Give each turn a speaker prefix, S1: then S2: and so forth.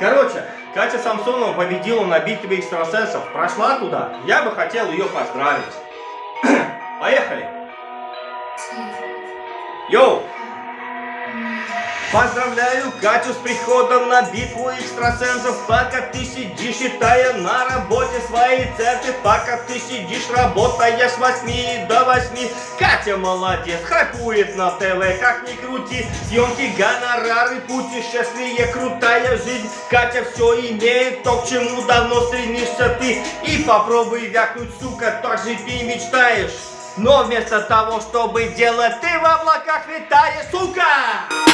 S1: Короче, Катя Самсонова победила на битве экстрасенсов. Прошла туда. Я бы хотел ее поздравить. Поехали. Йоу! Поздравляю Катю с приходом на битву экстрасенсов Пока ты сидишь, считая на работе свои центы Пока ты сидишь, работая с 8 до 8 Катя молодец, хайпует на ТВ, как ни крути Съемки, гонорары, путешествие, крутая жизнь. Катя все имеет, то, к чему давно стремишься ты. И попробуй вякнуть, сука, так же ты мечтаешь. Но вместо того, чтобы делать, ты в облаках летаешь, сука!